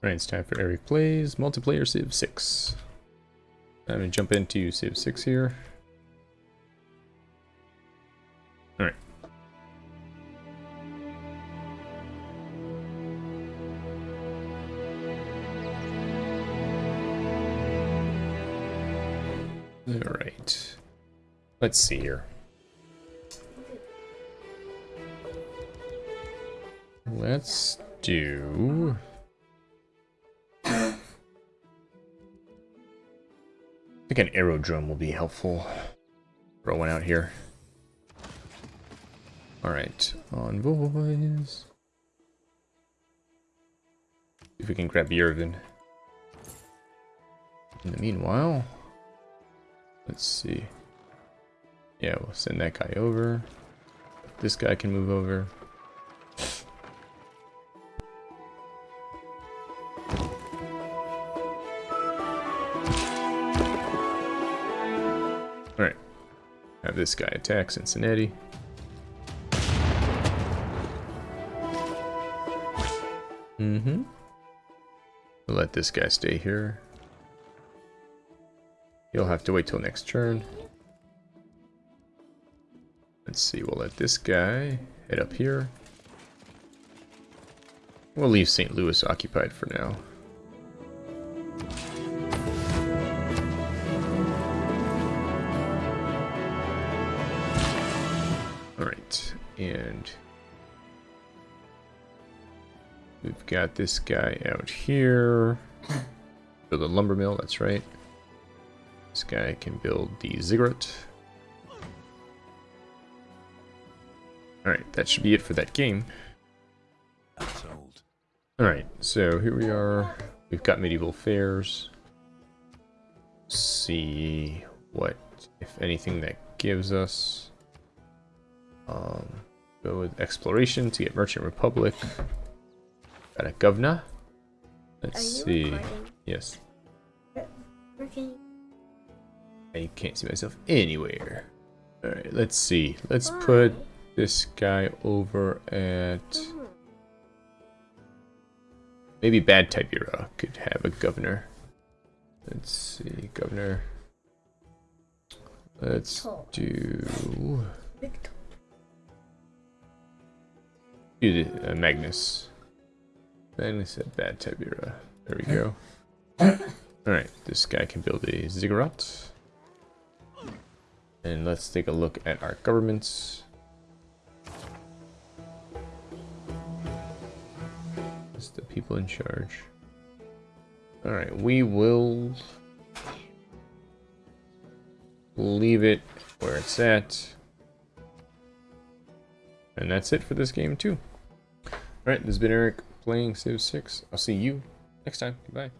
Alright, it's time for Eric Plays Multiplayer Civ 6. I'm gonna jump into Civ 6 here. Alright. Alright. Let's see here. Let's do... think an aerodrome will be helpful. Throw one out here. Alright, envoys. If we can grab Yerevan. In the meanwhile, let's see. Yeah, we'll send that guy over. This guy can move over. This guy attack Cincinnati. Mm-hmm. We'll let this guy stay here. He'll have to wait till next turn. Let's see, we'll let this guy head up here. We'll leave St. Louis occupied for now. Alright, and we've got this guy out here. Build a lumber mill, that's right. This guy can build the ziggurat. Alright, that should be it for that game. Alright, so here we are. We've got medieval fairs. see what, if anything, that gives us. Um, go with exploration to get Merchant Republic. Got a governor. Let's see. Recording? Yes. I can't see myself anywhere. Alright, let's see. Let's Why? put this guy over at... Hmm. Maybe Bad-tibira could have a governor. Let's see, governor. Let's do... Uh, Magnus. Magnus at Bad-tibira. There we go. Alright, this guy can build a ziggurat. And let's take a look at our governments. That's the people in charge. Alright, we will leave it where it's at. And that's it for this game too. Alright, this has been Eric playing Civ 6. I'll see you next time. Goodbye.